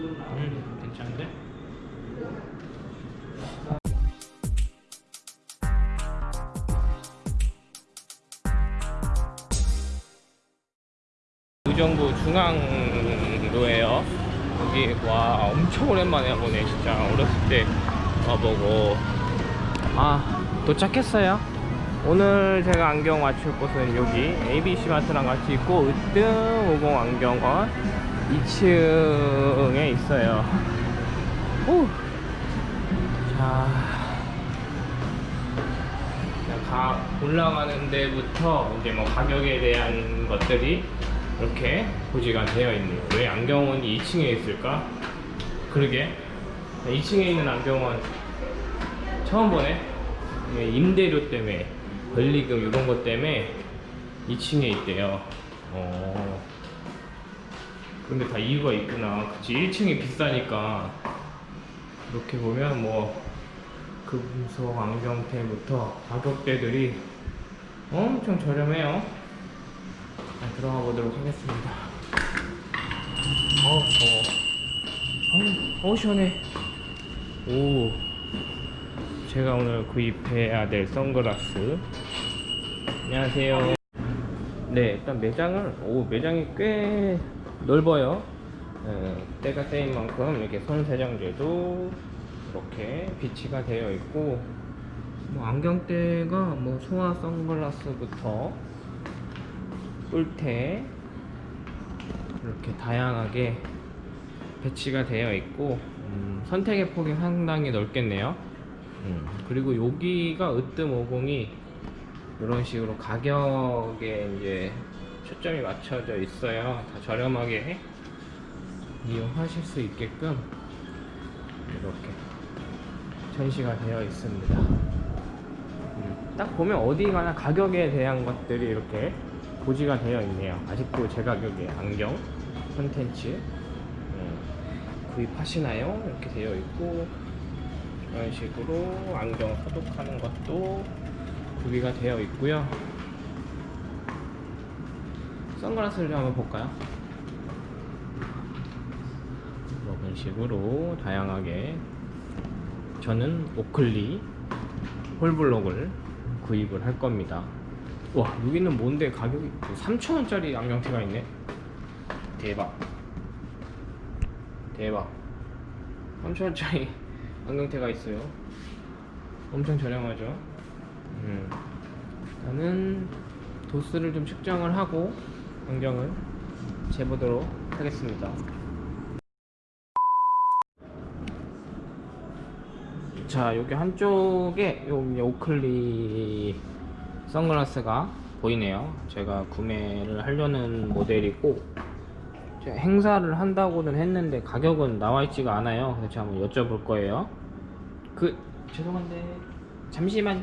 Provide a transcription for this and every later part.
음, 괜찮은데? 의정부 중앙로예요. 여기 와 엄청 오랜만에 와보네 진짜 어렸을 때 와보고 아 도착했어요. 오늘 제가 안경 맞출 곳은 여기 ABC 마트랑 같이 있고 으뜸 50 안경원 2층에 있어요. 오. 자, 가 올라가는 데부터 이제 뭐 가격에 대한 것들이 이렇게 고지가 되어 있네요. 왜 안경원이 2층에 있을까? 그러게 2층에 있는 안경원 처음 보네. 이게 임대료 때문에 권리금 이런 것 때문에 2층에 있대요. 어. 근데 다 이유가 있구나. 그치 1층이 비싸니까 이렇게 보면 뭐 금속 안경테부터 가격대들이 엄청 저렴해요. 자, 들어가 보도록 하겠습니다. 어우 더워. 어우, 어우 시원해. 오. 제가 오늘 구입해야 될 선글라스. 안녕하세요. 네, 일단 매장을 오 매장이 꽤 넓어요. 예, 때가 때인 만큼 이렇게 손 세정제도 이렇게 비치가 되어 있고 뭐 안경대가 뭐 소화 선글라스부터 뿔테 이렇게 다양하게 배치가 되어 있고 음, 선택의 폭이 상당히 넓겠네요. 음, 그리고 여기가 으뜸 50이 이런 식으로 가격에 이제 초점이 맞춰져 있어요. 다 저렴하게 이용하실 수 있게끔 이렇게 전시가 되어 있습니다. 음, 딱 보면 어디 가나 가격에 대한 것들이 이렇게 고지가 되어 있네요. 아직도 제 가격에 안경 콘텐츠 음, 구입하시나요? 이렇게 되어 있고 이런 식으로 안경 소독하는 것도 구비가 되어 있고요. 선글라스를 좀 한번 볼까요? 이런 식으로 다양하게 저는 오클리 홀블록을 구입을 할 겁니다. 와 여기는 뭔데 가격이 3,000원짜리 안경테가 있네. 대박. 대박. 3,000원짜리 안경테가 있어요. 엄청 저렴하죠. 음. 일단은 도수를 좀 측정을 하고 안경을 재보도록 하겠습니다. 자, 여기 한쪽에 여기 오클리 선글라스가 보이네요. 제가 구매를 하려는 모델이고 제가 행사를 한다고는 했는데 가격은 나와 있지가 않아요. 그래서 제가 한번 여쭤볼 거예요. 그 죄송한데 잠시만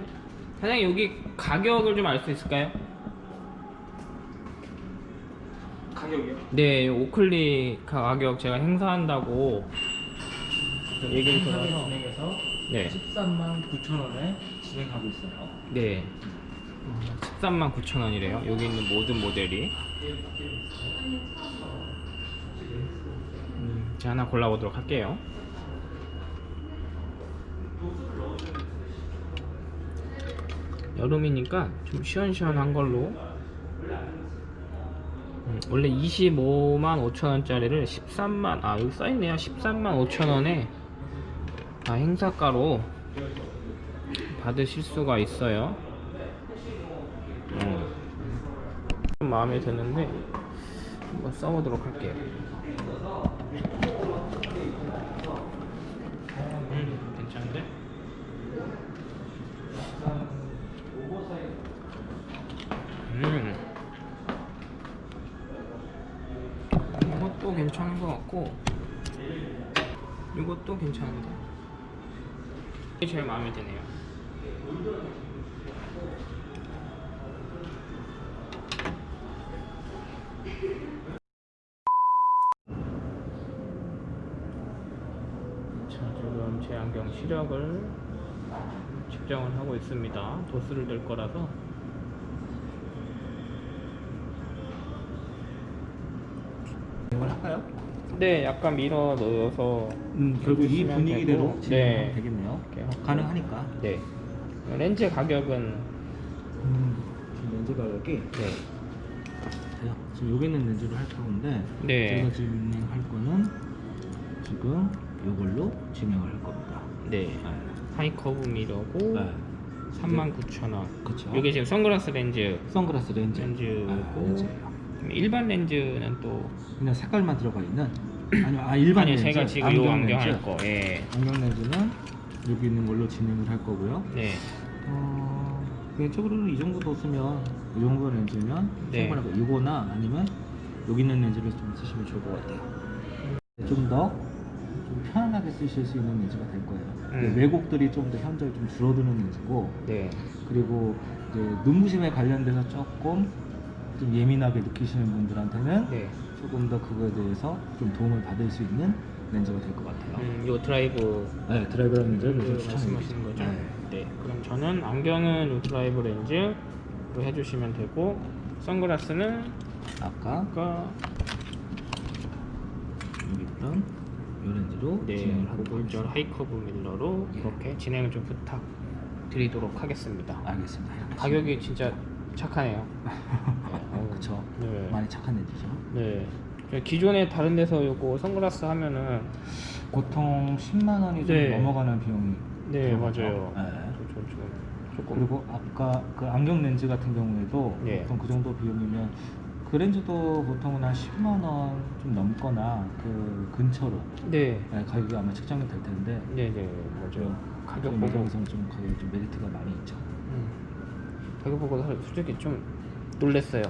사장님 여기 가격을 좀 알 수 있을까요? 가격이요? 네, 오클리 가격 제가 행사한다고 얘기를 들어서 진행해서 네, 13만 9천 원에 진행하고 있어요. 네, 13만 9천 원이래요. 여기 있는 모든 모델이. 음, 제가 하나 골라보도록 할게요. 여름이니까 좀 시원시원한 걸로 음, 원래 25만 5천원짜리를 13만 아 여기 써있네요 13만 5천원에 다 행사가로 받으실 수가 있어요 어. 좀 마음에 드는데 한번 써보도록 할게요 음 괜찮은데? 음 이것도 괜찮은 것 같고 이것도 괜찮은데? 이게 제일 마음에 드네요. 자 지금 제 안경 시력을 측정을 하고 있습니다. 도수를 들 거라서 이걸 할까요? 네, 약간 밀어 넣어서 음, 결국 이 분위기대로 되고, 네. 되겠네요. 가능하니까. 네. 렌즈 가격은 음, 지금 렌즈 가격이 네. 돼요. 지금 여기 있는 렌즈를 할 건데 네. 제가 진행할 거는 지금 이걸로 진행을 할 겁니다. 네. 하이커브 미러고 네. 39,000원. 그쵸. 이게 지금 선글라스 렌즈. 선글라스 렌즈. 렌즈고 아. 일반 렌즈는 또 그냥 색깔만 들어가 있는 아니면 아 일반 아니 렌즈. 제가 지금 요 안경 렌즈. 할 거. 예. 안경 렌즈는 여기 있는 걸로 진행을 할 거고요. 네. 어, 개인적으로는 이 정도 뒀으면 이 정도 렌즈면 네. 충분하고 이거나 아니면 여기 있는 렌즈를 좀 쓰시면 좋을 것 같아요. 좀더 좀 편안하게 쓰실 수 있는 렌즈가 될 거예요. 음. 왜곡들이 좀 더 현저히 좀 줄어드는 렌즈고 네. 그리고 눈부심에 관련돼서 조금 좀 예민하게 느끼시는 분들한테는 네. 조금 더 그거에 대해서 좀 도움을 받을 수 있는 렌즈가 될 것 같아요. 음, 요 드라이브 네, 드라이브 렌즈를 그좀 말씀하시는 추천드립니다. 거죠? 네. 네. 그럼 저는 안경은 요 드라이브 렌즈로 해주시면 되고 선글라스는 아까 아까 여기 있던 이 렌즈로 네 하겠습니다. high curve mirror로 예. 이렇게 진행을 좀 부탁 드리도록 하겠습니다. 알겠습니다. 가격이 진짜 착하네요. 어, 그쵸. 네. 많이 착한 렌즈죠. 네. 저 기존에 다른 데서 요거 선글라스 하면은 보통 10만 원이 좀 네. 넘어가는 비용이 네 들어가죠. 맞아요. 네. 조금 그리고 아까 그 안경 렌즈 같은 경우에도 예. 보통 그 정도 비용이면 그 렌즈도 보통은 한 10만 원 좀 넘거나 그 근처로 네. 네, 가격이 아마 책정이 될 텐데 네네 맞아요. 가격 좀 보고 좀 가격이 좀 메리트가 많이 있죠. 음, 가격 보고 사- 솔직히 좀 놀랬어요.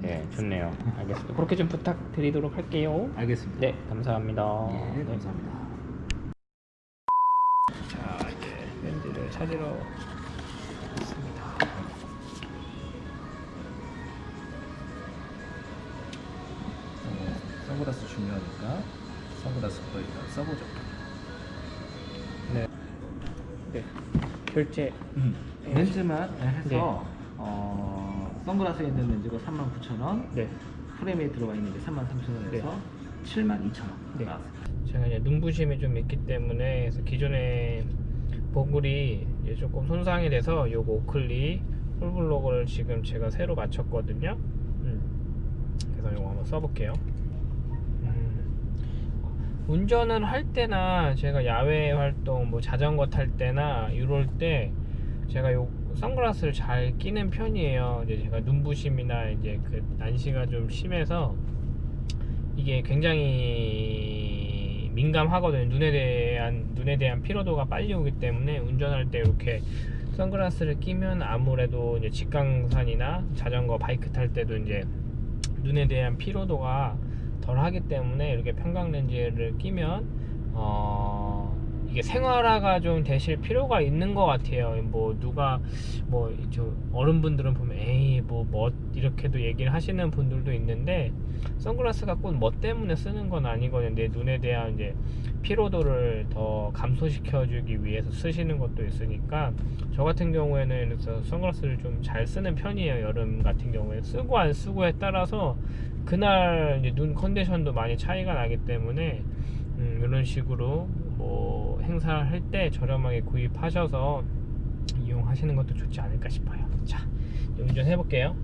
네 좋네요. 알겠습니다. 그렇게 좀 부탁드리도록 할게요. 알겠습니다. 네 감사합니다. 예, 네. 감사합니다. 자 이제 렌즈를 찾으러 왔습니다. 어, 선글라스 중요하니까 선글라스부터 일단 써보죠. 네. 네. 결제. 렌즈만 해서 네. 어, 선글라스에 있는 렌즈가 39,000원, 네. 프레임에 들어가 있는 게 33,000원에서 네. 72,000원 네. 나왔습니다. 제가 이제 눈부심이 좀 있기 때문에 그래서 기존에 보글이 조금 손상이 돼서 요거 오클리 홀블록을 지금 제가 새로 맞췄거든요. 음. 그래서 요거 한번 써볼게요. 음. 운전을 할 때나 제가 야외 활동 뭐 자전거 탈 때나 이럴 때 제가 요 선글라스를 잘 끼는 편이에요. 이제 제가 눈부심이나 이제 그 난시가 좀 심해서 이게 굉장히 민감하거든요. 눈에 대한 눈에 대한 피로도가 빨리 오기 때문에 운전할 때 이렇게 선글라스를 끼면 아무래도 이제 직강산이나 자전거, 바이크 탈 때도 이제 눈에 대한 피로도가 덜 하기 때문에 이렇게 평강 렌즈를 끼면 어 이게 생활화가 좀 되실 필요가 있는 것 같아요. 뭐 누가 뭐 저 어른분들은 보면 에이 뭐멋 이렇게도 얘기를 하시는 분들도 있는데 선글라스가 꼭 뭐 때문에 쓰는 건 아니거든요. 내 눈에 대한 이제 피로도를 더 감소시켜주기 위해서 쓰시는 것도 있으니까 저 같은 경우에는 그래서 선글라스를 좀 잘 쓰는 편이에요. 여름 같은 경우에 쓰고 안 쓰고에 따라서 그날 눈 컨디션도 많이 차이가 나기 때문에 음, 이런 식으로 뭐 행사할 때 저렴하게 구입하셔서 이용하시는 것도 좋지 않을까 싶어요. 자, 운전해 볼게요.